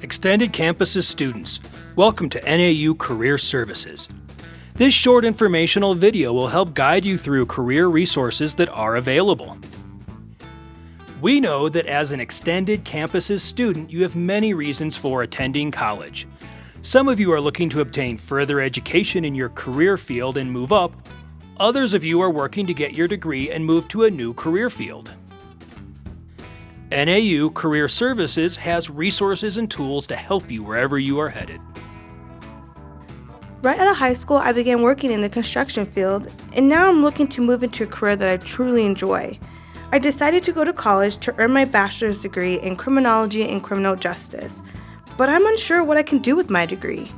Extended Campuses students, welcome to NAU Career Services. This short informational video will help guide you through career resources that are available. We know that as an Extended Campuses student, you have many reasons for attending college. Some of you are looking to obtain further education in your career field and move up. Others of you are working to get your degree and move to a new career field. NAU Career Services has resources and tools to help you wherever you are headed. Right out of high school, I began working in the construction field, and now I'm looking to move into a career that I truly enjoy. I decided to go to college to earn my bachelor's degree in criminology and criminal justice, but I'm unsure what I can do with my degree.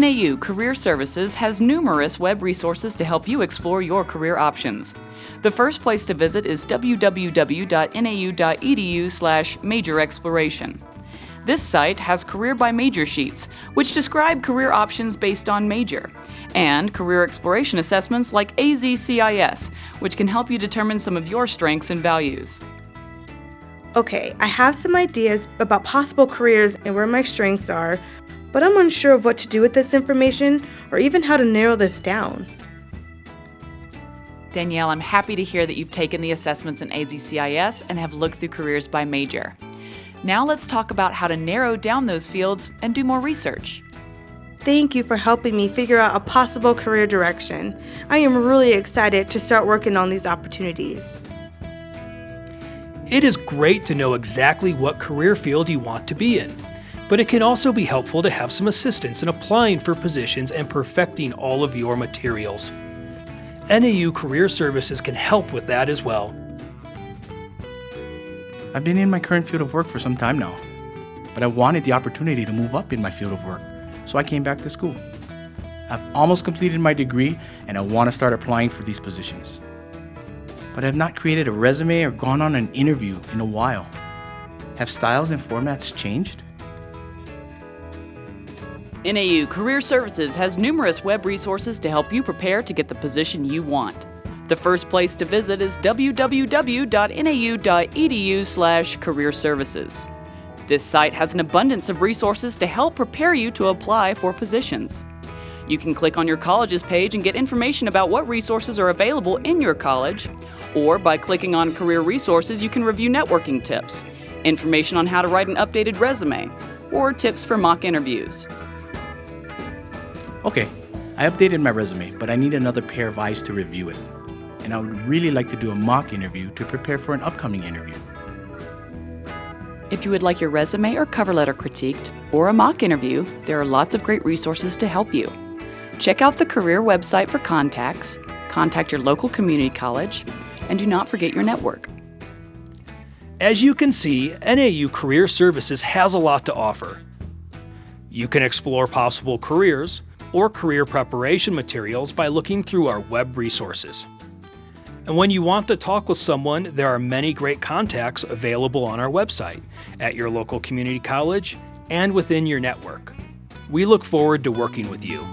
NAU Career Services has numerous web resources to help you explore your career options. The first place to visit is www.nau.edu/major exploration. This site has career by major sheets, which describe career options based on major, and career exploration assessments like AZCIS, which can help you determine some of your strengths and values. Okay, I have some ideas about possible careers and where my strengths are, but I'm unsure of what to do with this information or even how to narrow this down. Danielle, I'm happy to hear that you've taken the assessments in AZCIS and have looked through careers by major. Now let's talk about how to narrow down those fields and do more research. Thank you for helping me figure out a possible career direction. I am really excited to start working on these opportunities. It is great to know exactly what career field you want to be in but it can also be helpful to have some assistance in applying for positions and perfecting all of your materials. NAU Career Services can help with that as well. I've been in my current field of work for some time now, but I wanted the opportunity to move up in my field of work, so I came back to school. I've almost completed my degree and I want to start applying for these positions. But I've not created a resume or gone on an interview in a while. Have styles and formats changed? NAU Career Services has numerous web resources to help you prepare to get the position you want. The first place to visit is www.nau.edu/career-services. This site has an abundance of resources to help prepare you to apply for positions. You can click on your college's page and get information about what resources are available in your college, or by clicking on Career Resources, you can review networking tips, information on how to write an updated resume, or tips for mock interviews. Okay, I updated my resume, but I need another pair of eyes to review it. And I would really like to do a mock interview to prepare for an upcoming interview. If you would like your resume or cover letter critiqued, or a mock interview, there are lots of great resources to help you. Check out the career website for contacts, contact your local community college, and do not forget your network. As you can see, NAU Career Services has a lot to offer. You can explore possible careers, or career preparation materials by looking through our web resources. And when you want to talk with someone, there are many great contacts available on our website, at your local community college, and within your network. We look forward to working with you.